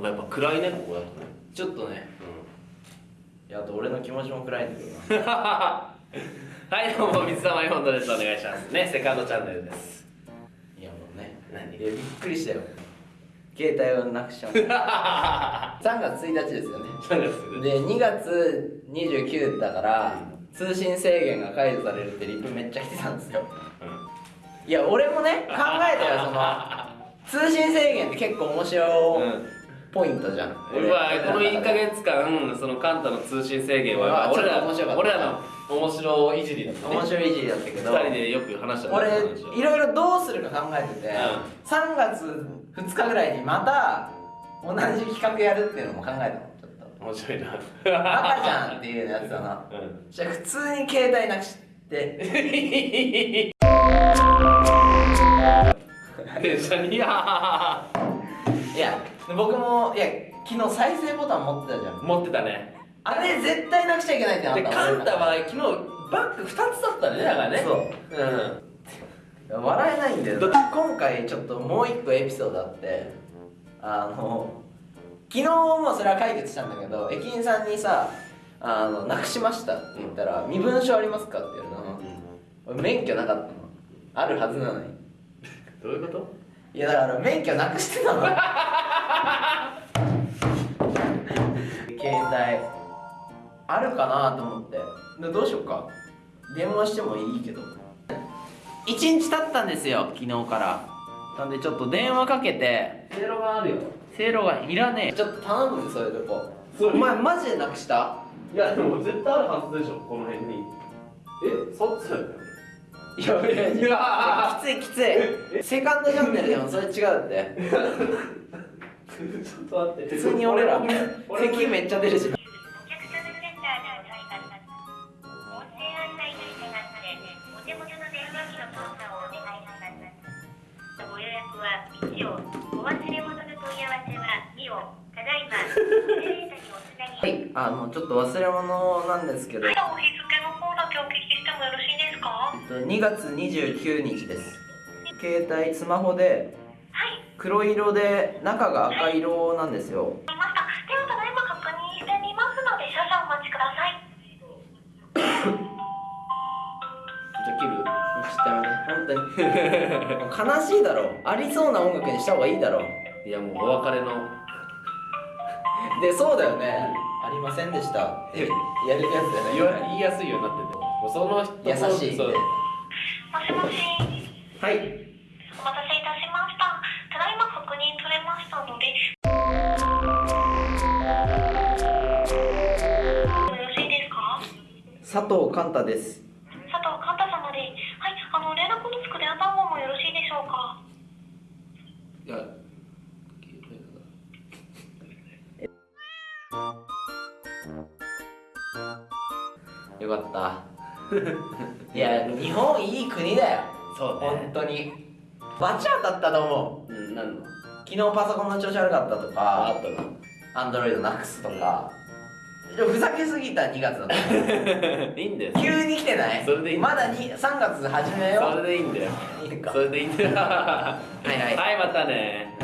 なんかやっぱ暗いねここだとね。ちょっとね。いやあと俺の気持ちも暗いんだけどな。はいどうも水溜りボンドです。お願いします。ねセカンドチャンネルです。いやもうね。何？いやびっくりしたよ。携帯をなくしちゃう。3月1日ですよね。何ですで2月29だから通信制限が解除されるってリプめっちゃ来てたんですよ。いや俺もね考えたよその通信制限って結構面白うんポイントじゃん、うわこの1か月間そのカンタの通信制限は俺ら面白かった。俺らの面白いじりだったね。面白いいじりだったけど。2人でよく話した俺いろいろどうするか考えてて、ん。3月2日ぐらいにまた同じ企画やるっていうのも考えたのちょっと。面白いな。バカじゃんっていうやつだな。うん。じゃあ普通に携帯なくして。電車に いやいや僕もいや昨日再生ボタン持ってたじゃん。持ってたね。あれ絶対なくしちゃいけないってなったでカンタは昨日バッグ2つだったねだからね。そう。うん。笑えないんだよ。今回ちょっともう一個エピソードあってあの昨日もそれは解決したんだけど駅員さんにさ「あのなくしました」って言ったら「身分証ありますか?」って言われたの。俺免許なかったの。あるはずなのに。どういうこと？いやだから免許なくしてたのあるかなと思って。でどうしようか？電話してもいいけど。1日経ったんですよ昨日から。なんでちょっと電話かけて。せいろがあるよ。せいろがいらねえ。ちょっと頼むぜそういうとこ。お前マジでなくした？いやでも絶対あるはずでしょこの辺に。えそっちだよいやいやいいやきついきつい。セカンドチャンネルでもそれ違うって ちょっと待って。普通に俺ら俺敵めっちゃ出るしお願いします。ご予約は1を、お忘れ物の問い。合わせは2を、ただい。ま。はいあのちょっと忘れ物なんですけど。はい、お日付の方だけお聞きしてもよろしいですか？2月29日です。携帯スマホではい、黒色で中が赤色なんですよ。は、た知ってやめて本当に。悲しいだろありそうな音楽にした方がいいだろいやもうお別れの。でそうだよね。ありませんでした。ってやるやつだよね。言いやすいようになってても。うその人も優しいもしもし、はい。お待たせいたしました。ただいま確認取れましたので、よろしいですか？佐藤寛太ですよかった。いや日本いい国だよ。そう本当に。バチ当たったと思う。うんなんの？昨日パソコンの調子悪かったとかあったなアンドロイドなくすとか。ふざけすぎた2月だった。いいんだよ。急に来てない？それでいいまだに3月始めよそれでいいんだよ。いいか。それでいいんだよ。はいはい。はいまたね